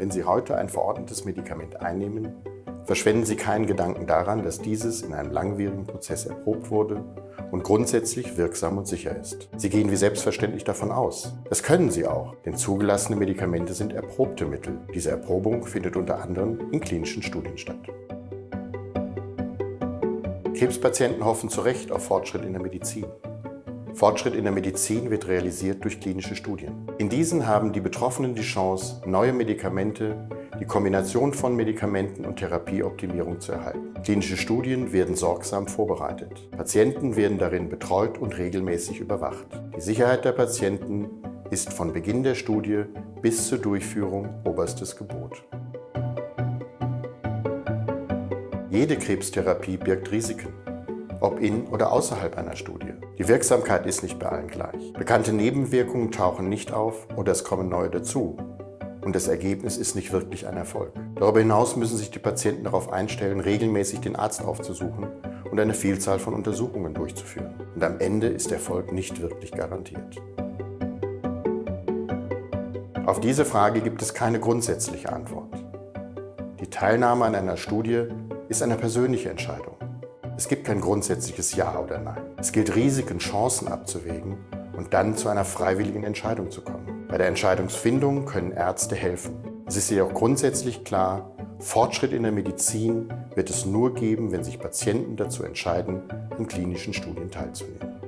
Wenn Sie heute ein verordnetes Medikament einnehmen, verschwenden Sie keinen Gedanken daran, dass dieses in einem langwierigen Prozess erprobt wurde und grundsätzlich wirksam und sicher ist. Sie gehen wie selbstverständlich davon aus. Das können Sie auch, denn zugelassene Medikamente sind erprobte Mittel. Diese Erprobung findet unter anderem in klinischen Studien statt. Krebspatienten hoffen zu Recht auf Fortschritt in der Medizin. Fortschritt in der Medizin wird realisiert durch klinische Studien. In diesen haben die Betroffenen die Chance, neue Medikamente, die Kombination von Medikamenten und Therapieoptimierung zu erhalten. Klinische Studien werden sorgsam vorbereitet. Patienten werden darin betreut und regelmäßig überwacht. Die Sicherheit der Patienten ist von Beginn der Studie bis zur Durchführung oberstes Gebot. Jede Krebstherapie birgt Risiken ob in oder außerhalb einer Studie. Die Wirksamkeit ist nicht bei allen gleich. Bekannte Nebenwirkungen tauchen nicht auf oder es kommen neue dazu. Und das Ergebnis ist nicht wirklich ein Erfolg. Darüber hinaus müssen sich die Patienten darauf einstellen, regelmäßig den Arzt aufzusuchen und eine Vielzahl von Untersuchungen durchzuführen. Und am Ende ist Erfolg nicht wirklich garantiert. Auf diese Frage gibt es keine grundsätzliche Antwort. Die Teilnahme an einer Studie ist eine persönliche Entscheidung. Es gibt kein grundsätzliches Ja oder Nein. Es gilt Risiken, Chancen abzuwägen und dann zu einer freiwilligen Entscheidung zu kommen. Bei der Entscheidungsfindung können Ärzte helfen. Es ist jedoch grundsätzlich klar, Fortschritt in der Medizin wird es nur geben, wenn sich Patienten dazu entscheiden, an klinischen Studien teilzunehmen.